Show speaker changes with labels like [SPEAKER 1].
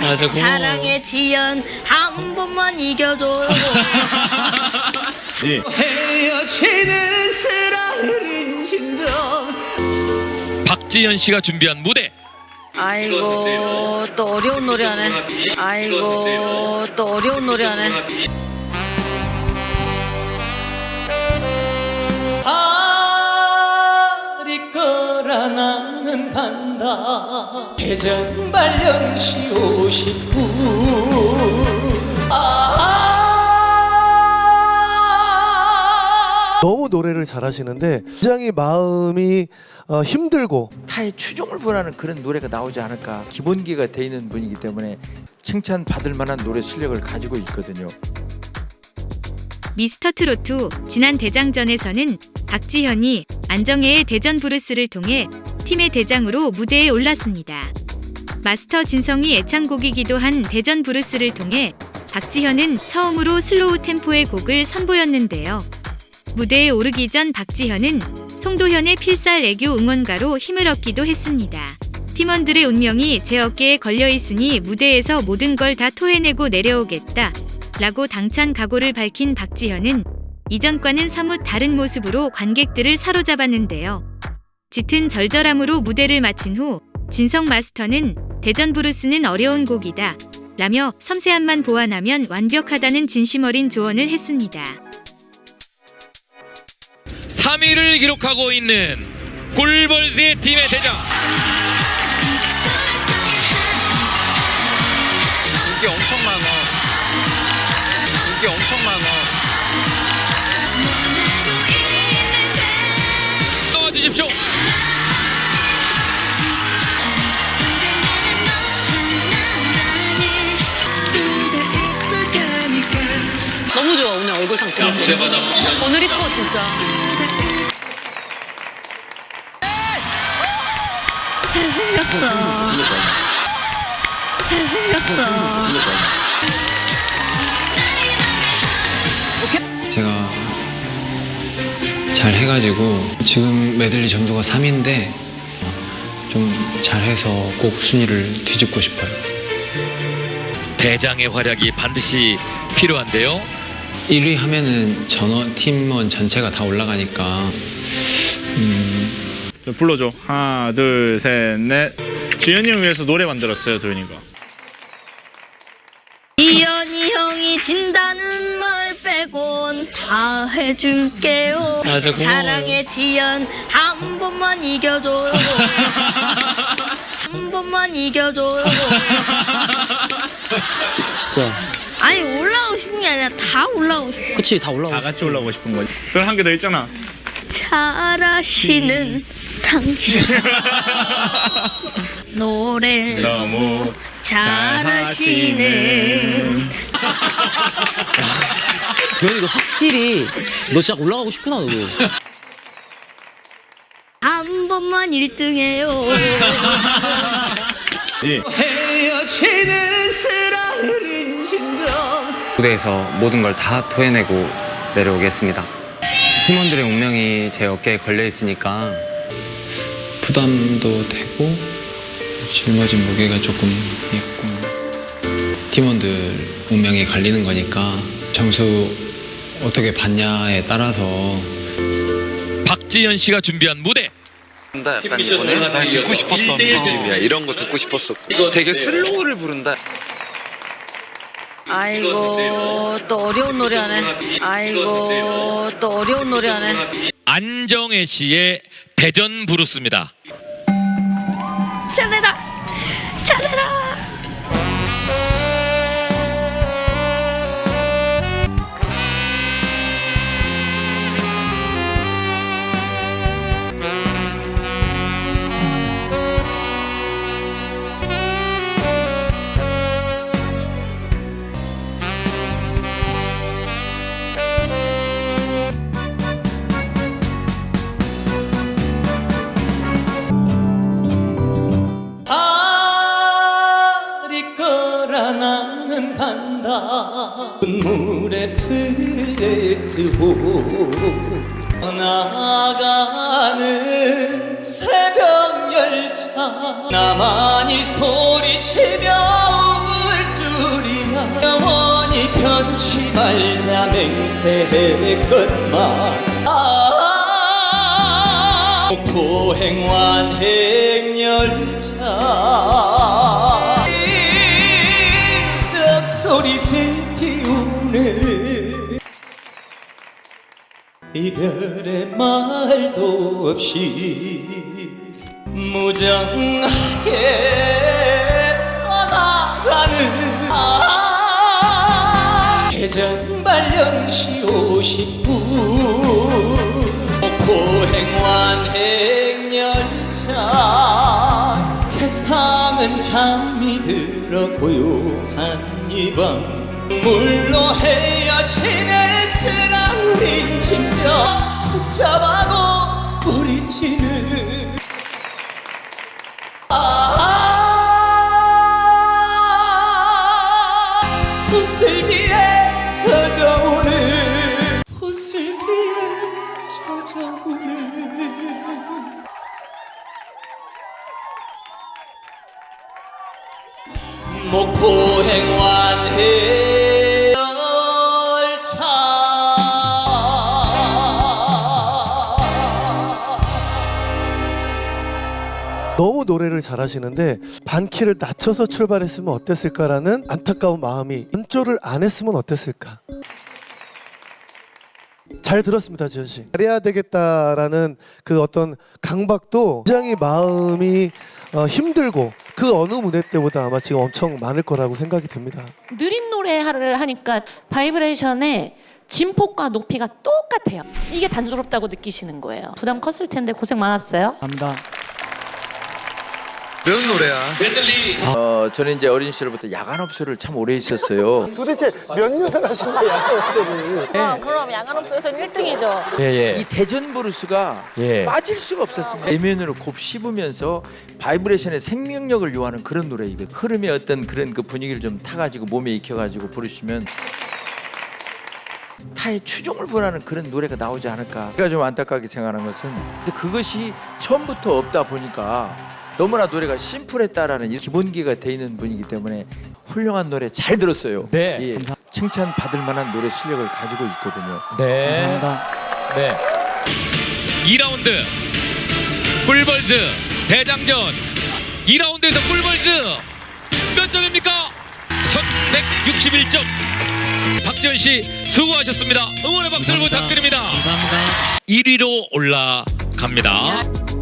[SPEAKER 1] 아, 저 고마워요.
[SPEAKER 2] 사랑의 지연 한 번만 이겨줘
[SPEAKER 3] 예.
[SPEAKER 4] 헤어지는 쓰라린 심정.
[SPEAKER 5] 박지현 씨가 준비한 무대.
[SPEAKER 6] 아이고 또 어려운 노래 하네. 아이고 또 어려운 노래 하네
[SPEAKER 4] 간다. 대전 발령시 59 아
[SPEAKER 7] 너무 노래를 잘하시는데 굉장히 마음이 어, 힘들고
[SPEAKER 8] 타의 추종을 불하는 그런 노래가 나오지 않을까. 기본기가 돼 있는 분이기 때문에 칭찬받을 만한 노래 실력을 가지고 있거든요.
[SPEAKER 9] 미스터 트로트 지난 대장전에서는 박지현이 안정애의 대전 브루스를 통해 팀의 대장으로 무대에 올랐습니다. 마스터 진성이 애창곡이기도 한 대전 브루스를 통해 박지현은 처음으로 슬로우 템포의 곡을 선보였는데요. 무대에 오르기 전 박지현은 송도현의 필살 애교 응원가로 힘을 얻기도 했습니다. 팀원들의 운명이 제 어깨에 걸려 있으니 무대에서 모든 걸 다 토해내고 내려오겠다. 라고 당찬 각오를 밝힌 박지현은 이전과는 사뭇 다른 모습으로 관객들을 사로잡았는데요. 짙은 절절함으로 무대를 마친 후 진성 마스터는 대전 브루스는 어려운 곡이다. 라며 섬세함만 보완하면 완벽하다는 진심 어린 조언을 했습니다.
[SPEAKER 5] 3위를 기록하고 있는 꿀벌스의 팀의 대장
[SPEAKER 3] 인기 엄청 많아. 인기 엄청
[SPEAKER 6] 오늘 이뻐 진짜.
[SPEAKER 2] 잘생겼어. 잘생겼어.
[SPEAKER 1] 제가 잘 해가지고 지금 메들리 점수가 3인데 좀 잘해서 꼭 순위를 뒤집고 싶어요.
[SPEAKER 5] 대장의 활약이 반드시 필요한데요
[SPEAKER 1] 1위 하면은 전원 팀원 전체가 다 올라가니까 음,
[SPEAKER 3] 좀 불러줘. 하나, 둘, 셋, 넷. 지현이 형 위해서 노래 만들었어요, 도현이가.
[SPEAKER 2] 이현이 형이 진다는 말 빼곤 다 해줄게요
[SPEAKER 1] 아.
[SPEAKER 2] 사랑의 지연 한 번만 이겨줘 한 번만 이겨줘
[SPEAKER 4] 진짜
[SPEAKER 2] 아니 올라오고 게 아니라 다 올라오고 싶어.
[SPEAKER 4] 그치 다 올라오고
[SPEAKER 3] 다 같이 올라오고 싶은 거지. 그럼 한 개 더 있잖아.
[SPEAKER 2] 잘하시는 당신. 노래
[SPEAKER 3] 너무
[SPEAKER 2] 잘하시는.
[SPEAKER 4] 도현이도 확실히 너 진짜 올라가고 싶구나 너도.
[SPEAKER 2] 한 번만 1등 해요.
[SPEAKER 3] 예.
[SPEAKER 4] 헤어지는
[SPEAKER 10] 무대에서 모든 걸 다 토해내고 내려오겠습니다. 팀원들의 운명이 제 어깨에 걸려 있으니까
[SPEAKER 1] 부담도 되고 짊어진 무게가 조금 있고 팀원들 운명이 갈리는 거니까 점수 어떻게 받냐에 따라서
[SPEAKER 5] 박지현 씨가 준비한 무대
[SPEAKER 10] 약간
[SPEAKER 5] 난 듣고 싶었던 느낌이야.
[SPEAKER 11] 이런 거 듣고 싶었어.
[SPEAKER 10] 되게 슬로우를 부른다.
[SPEAKER 6] 아이고 또 어려운 노래 하네. 아이고 또 어려운 노래 하네.
[SPEAKER 5] 안정혜 씨의 대전 브루스입니다
[SPEAKER 4] 가쁜 물에 흩트고 나가는 새벽 열차. 나만이 소리치며 울 줄이야. 영원히 변치 말자 맹세의 끝만. 아, 고행 완행 열차. 적 소리 생기우네. 이별의 말도 없이 무정하게 떠나가는 아 해전 발령시 50분 포행완 행열차 세상은 잠이 들어 고요한 이밤 물로 헤어지는 쓰라린 심정 붙잡아도 부리치는 아 부슬비에 젖어오는 부슬비에 젖어오는. 목포행완
[SPEAKER 7] 너무 노래를 잘하시는데 반키를 낮춰서 출발했으면 어땠을까라는 안타까운 마음이 연조를 안 했으면 어땠을까. 잘 들었습니다, 지현 씨. 잘해야 되겠다라는 그 어떤 강박도 굉장히 마음이 어, 힘들고 그 어느 무대 때보다 아마 지금 엄청 많을 거라고 생각이 듭니다.
[SPEAKER 12] 느린 노래를 하니까 바이브레이션의 진폭과 높이가 똑같아요. 이게 단조롭다고 느끼시는 거예요. 부담 컸을 텐데 고생 많았어요.
[SPEAKER 13] 감사합니다.
[SPEAKER 8] 그런 노래야.
[SPEAKER 5] 메들리
[SPEAKER 8] 어, 저는 이제 어린 시절부터 야간 업소를 참 오래 있었어요.
[SPEAKER 7] 도대체 몇 년을 하신 거예요, 업소들을?
[SPEAKER 12] 아, 그럼 야간업소에서는 1등이죠.
[SPEAKER 8] 예, 이 대전 브루스가
[SPEAKER 13] 예.
[SPEAKER 8] 빠질 수가 없었습니다. 내면으로 곱씹으면서 바이브레이션의 생명력을 요하는 그런 노래이거든요. 흐름의 어떤 그런 그 분위기를 좀 타가지고 몸에 익혀가지고 부르시면 타의 추종을 불허하는 그런 노래가 나오지 않을까. 제가 좀 안타깝게 생각하는 것은 그것이 처음부터 없다 보니까 너무나 노래가 심플했다라는 이 기본기가 돼 있는 분이기 때문에 훌륭한 노래 잘 들었어요.
[SPEAKER 13] 네,
[SPEAKER 8] 예,
[SPEAKER 13] 감사-
[SPEAKER 8] 칭찬 받을 만한 노래 실력을 가지고 있거든요.
[SPEAKER 13] 네. 감사합니다. 네.
[SPEAKER 5] 2라운드 꿀벌즈 대장전 2라운드에서 꿀벌즈 몇 점입니까? 1161점 박지현 씨 수고하셨습니다. 응원의 박수를 부탁드립니다.
[SPEAKER 13] 감사합니다.
[SPEAKER 5] 1위로 올라갑니다.